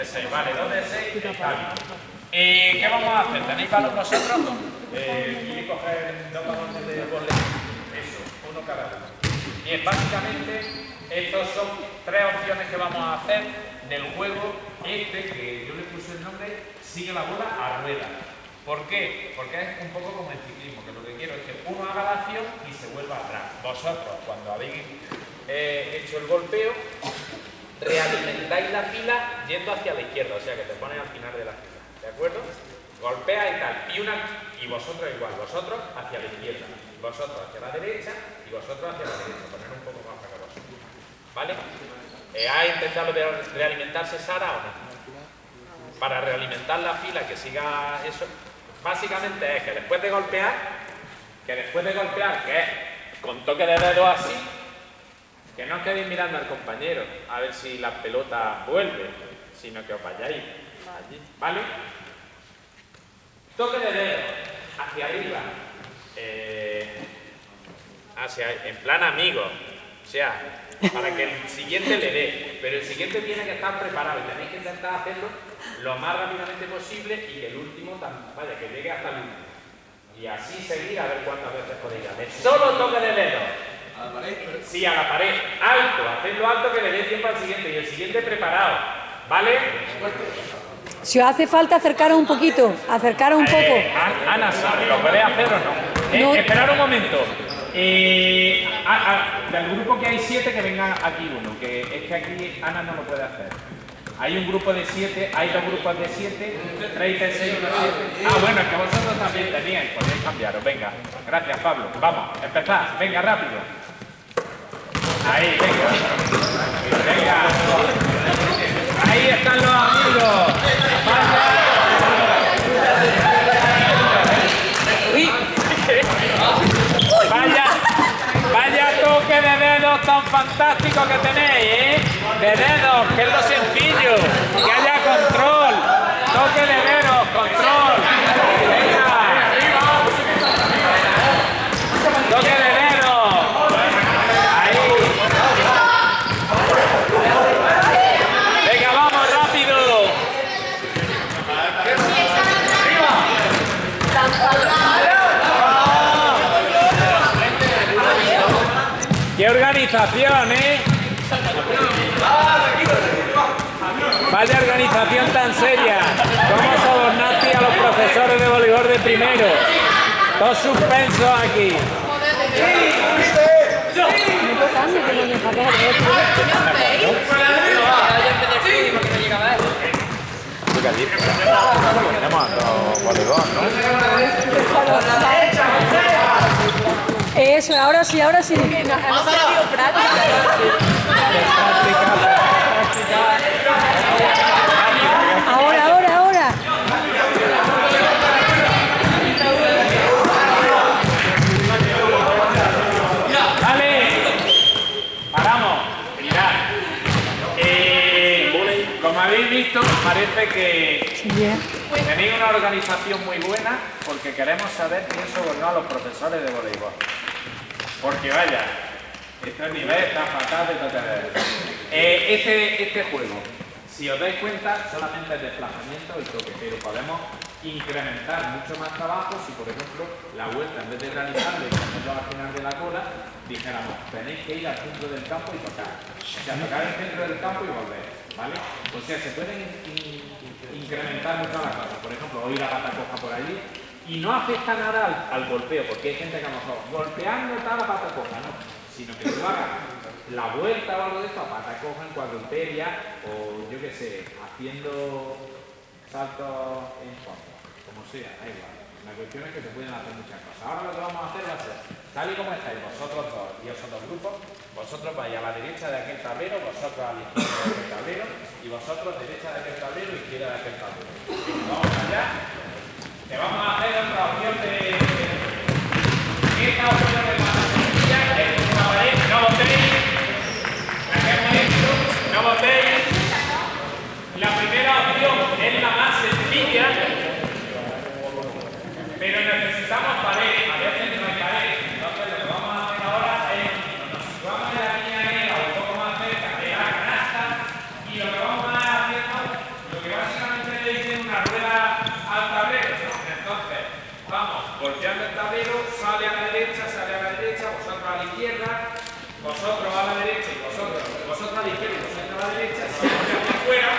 de 6. Vale, 2 de 6 está bien. Eh, ¿Qué vamos a hacer? ¿Tenéis valor vosotros? Eh, ¿Quieres coger dos balones de volei? Eso, uno cada uno. Bien, básicamente, estos son tres opciones que vamos a hacer del juego este, que yo le puse el nombre, sigue la bola a rueda. ¿Por qué? Porque es un poco como el ciclismo, que lo que quiero es que uno haga la acción y se vuelva atrás. Vosotros, cuando habéis eh, hecho el golpeo, realimentáis la fila yendo hacia la izquierda, o sea que te pones al final de la fila, ¿de acuerdo? Golpea y tal, y, una, y vosotros igual, vosotros hacia la izquierda, vosotros hacia la derecha y vosotros hacia la derecha, poner un poco más para vosotros, ¿vale? Eh, ¿Ha intentado realimentarse Sara o no? Para realimentar la fila, que siga eso, básicamente es que después de golpear, que después de golpear, que es con toque de dedo así, que no os quedéis mirando al compañero a ver si la pelota vuelve, sino que os vayáis allí, ¿vale? Toque de dedo hacia arriba, eh, hacia, en plan amigo, o sea, para que el siguiente le dé, pero el siguiente tiene que estar preparado y tenéis que intentar hacerlo lo más rápidamente posible y que el último, vaya, que llegue hasta el último. Y así seguir a ver cuántas veces podéis hacer. Solo toque de dedo. ¿A la pared? Sí, a la pared. Alto, hacedlo alto que le dé tiempo al siguiente y el siguiente preparado. ¿Vale? Si os hace falta acercaros un poquito, acercaros un poco. Eh, Ana, ¿lo podéis hacer o no? Eh, no. esperar un momento. Eh, del grupo que hay siete, que venga aquí uno, que es que aquí Ana no lo puede hacer. Hay un grupo de siete, hay dos grupos de siete, 36 de siete. Ah, bueno, es que vosotros también teníais, podéis cambiaros. Venga, gracias Pablo. Vamos, empezad, venga rápido. Ahí, venga. Venga. Ahí están los amigos. Vaya. Vaya, toque de dedos tan fantástico que tenéis, ¿eh? De dedos, que es lo sencillo. Que haya control. Toque de dedos, control. Venga. Toque de dedos. organización, ¿eh? Vaya organización tan seria. ¿Cómo sobornaste a los profesores de voleibol de primero? Todo suspenso aquí. Eso, ahora sí, ahora sí. Ahora, ahora, ahora. Vale. Paramos. Mirad. Eh, como habéis visto, parece que Tenéis una organización muy buena porque queremos saber quién sobornó a los profesores de voleibol. Porque vaya, este nivel está fatal de tocar. Eh, este, este juego, si os dais cuenta, solamente es desplazamiento y toque, pero podemos incrementar mucho más trabajo si, por ejemplo, la vuelta, en vez de realizarlo y hacerlo al final de la cola, dijéramos, tenéis que ir al centro del campo y tocar. O sea, tocar el centro del campo y volver, ¿vale? O sea, se pueden incrementar mucho las cosas. Por ejemplo, oír la pata coja por allí y no afecta nada al, golpeo, porque hay gente que a lo mejor golpeando está la pata coja, no, sino que tú hagas la vuelta o algo de esto pata coja en cuadrupedia o yo qué sé, haciendo saltos en fondo, como sea, da igual. La cuestión es que se pueden hacer muchas cosas. Ahora lo que vamos a hacer va a ser, tal y como estáis vosotros dos y esos dos grupos, vosotros vais a la derecha de aquel tablero, vosotros a la izquierda de aquel tablero y vosotros derecha de aquel tablero, izquierda de aquel tablero. Vamos allá. Te vamos a vosotros a la derecha y vosotros, vosotros a la izquierda y vosotros a la derecha, si aquí fuera.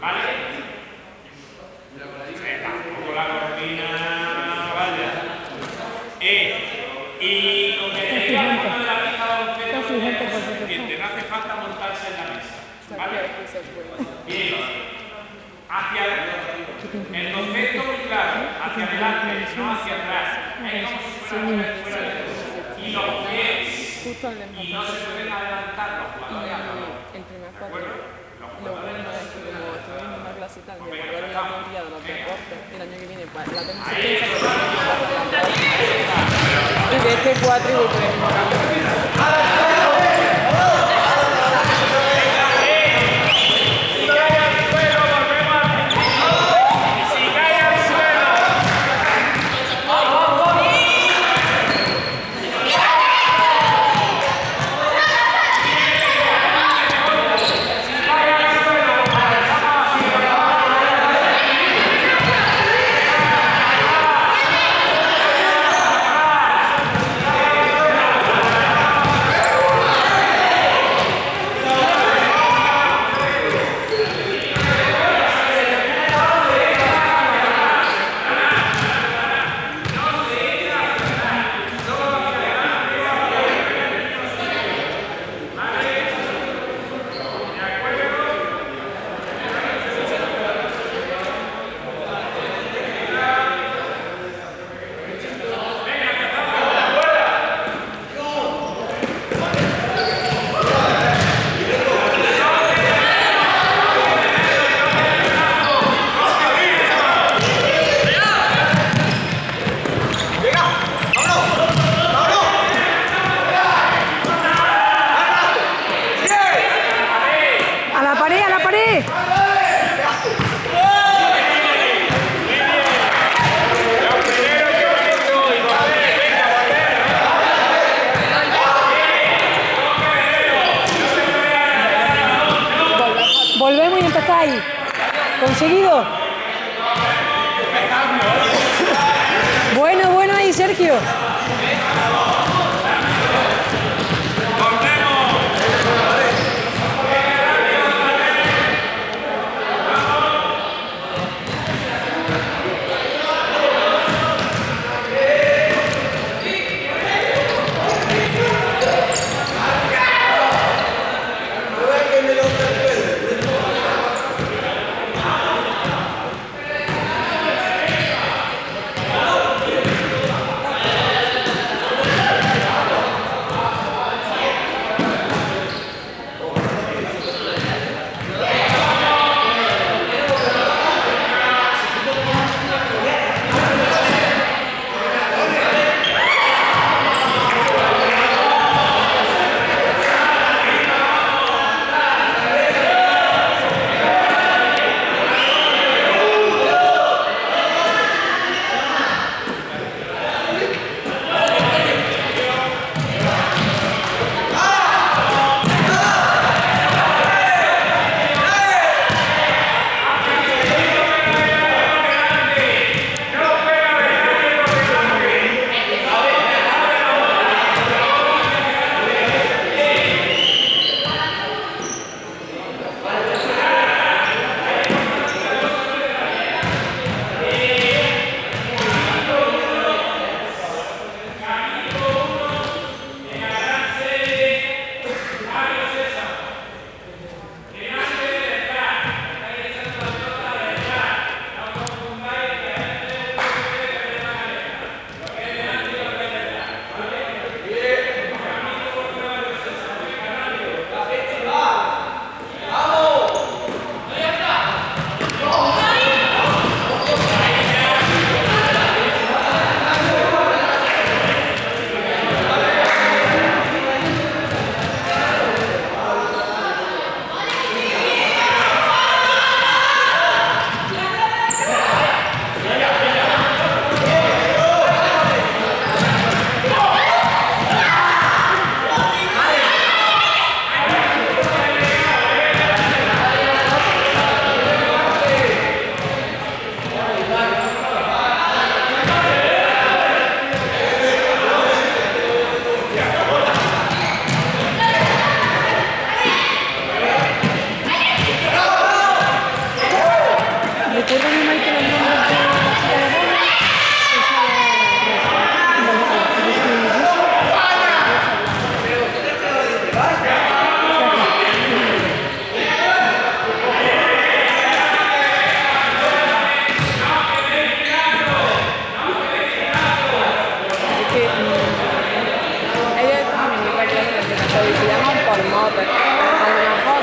¿Vale? Tampoco la cortina vaya. Eh, y lo que decía de la mesa baloncesto es no hace falta montarse en la mesa. ¿Vale? Bien. Hacia el concepto muy claro, hacia adelante, no hacia atrás. Es como si fuera fuera de Y los pies. Y no se pueden adelantar los jugadores a El primer cuarto. Lo bueno es que como estoy en una clase y tal, de volver a la teoría de los deportes, el año que viene, pues la tengo y de este 4 y de 3. ¿Conseguido? Bueno, bueno ahí, Sergio.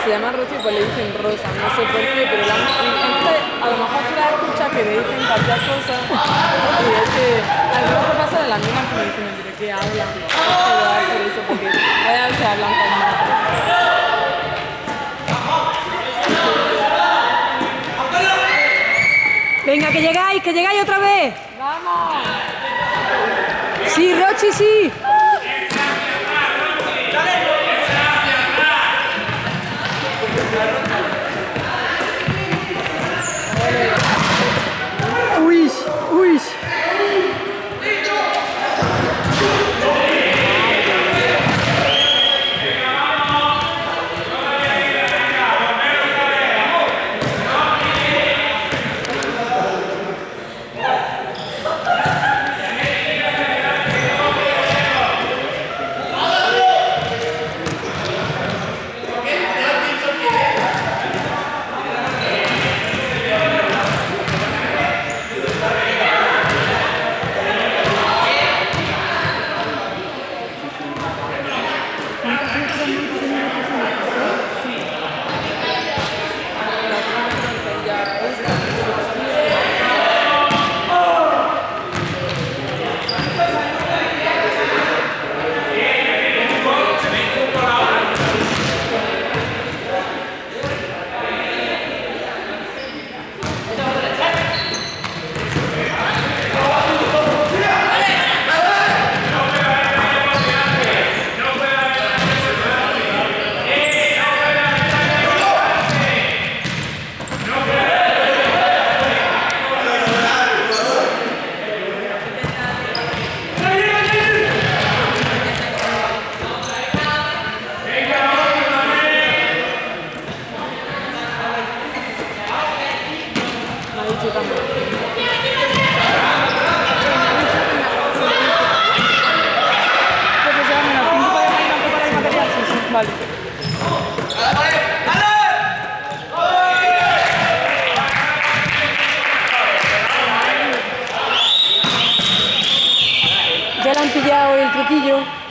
Llaman Rocío pues le dicen Rosa, no sé por qué, pero la, entonces a lo mejor la escuchas que le dicen cualquier cosa y es que a lo mejor pasa de las mismas que me dicen, pero ¿qué hablan? Pero es por eso, porque a veces hablan con más. Venga, que llegáis, que llegáis otra vez. ¡Vamos! Sí, Rochi, sí. Ya le han pillado el truquillo.